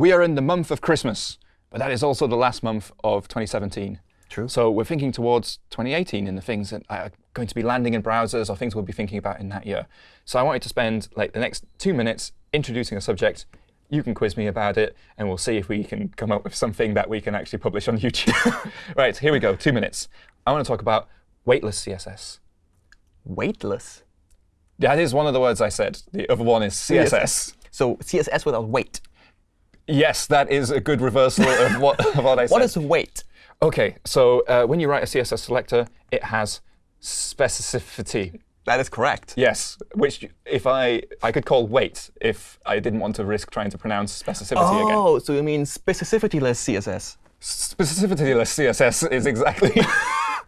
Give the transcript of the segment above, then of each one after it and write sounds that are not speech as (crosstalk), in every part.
we are in the month of Christmas, but that is also the last month of 2017. True. So we're thinking towards 2018 in the things that are going to be landing in browsers or things we'll be thinking about in that year. So I wanted to spend like the next two minutes introducing a subject. You can quiz me about it, and we'll see if we can come up with something that we can actually publish on YouTube. (laughs) right, here we go, two minutes. I want to talk about weightless CSS. Weightless. That is one of the words I said. The other one is CSS. So CSS without weight. Yes, that is a good reversal of (laughs) what, of what I said. What is weight? OK, so uh, when you write a CSS selector, it has specificity. That is correct. Yes, which if I I could call weight if I didn't want to risk trying to pronounce specificity again. Oh, so you mean specificity-less CSS? Specificity-less CSS is exactly.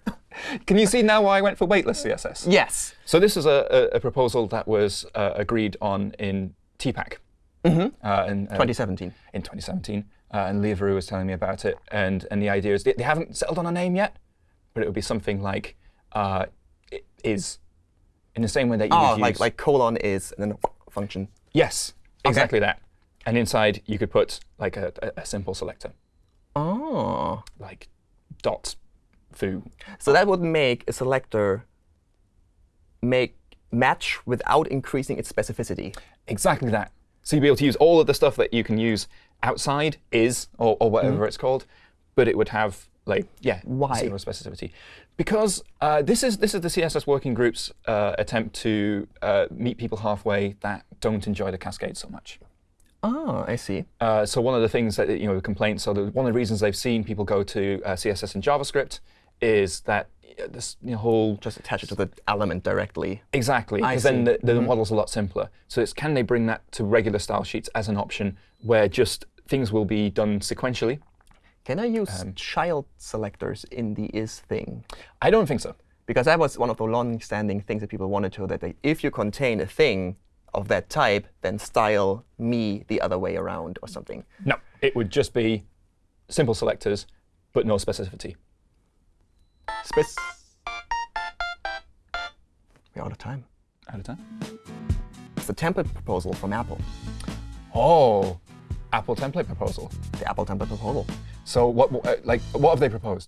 (laughs) Can you see now why I went for weightless CSS? Yes. So this is a, a, a proposal that was uh, agreed on in TPAC Mm-hmm. uh, in, uh, 2017. in 2017. Uh, and Lea Verou was telling me about it. And, and the idea is they, they haven't settled on a name yet, but it would be something like uh, is, in the same way that you Oh, would like use. like colon is and then function. yes, exactly that. And inside, you could put like a, a, a simple selector, Oh. like dot foo. So that would make a selector make match without increasing its specificity. Exactly that. So you'd be able to use all of the stuff that you can use outside is, or, or whatever it's called, but it would have like yeah Why? zero specificity. Because uh, this is this is the CSS working group's uh, attempt to uh, meet people halfway that don't enjoy the cascade so much. Oh, I see. Uh, so one of the things that you know the complaints, so the, one of the reasons they've seen people go to uh, CSS and JavaScript is that this whole Just attach it to the element directly. Exactly, because then the, the model's a lot simpler. So it's can they bring that to regular style sheets as an option where just things will be done sequentially? Can I use Um, child selectors in the is thing? I don't think so. Because that was one of the long-standing things that people wanted to, that they, if you contain a thing of that type, then style me the other way around or something. No, it would just be simple selectors, but no specificity. Spec We're out of time. Out of time. It's the template proposal from Apple. Oh, Apple template proposal. The Apple template proposal. So what, uh, like, what have they proposed?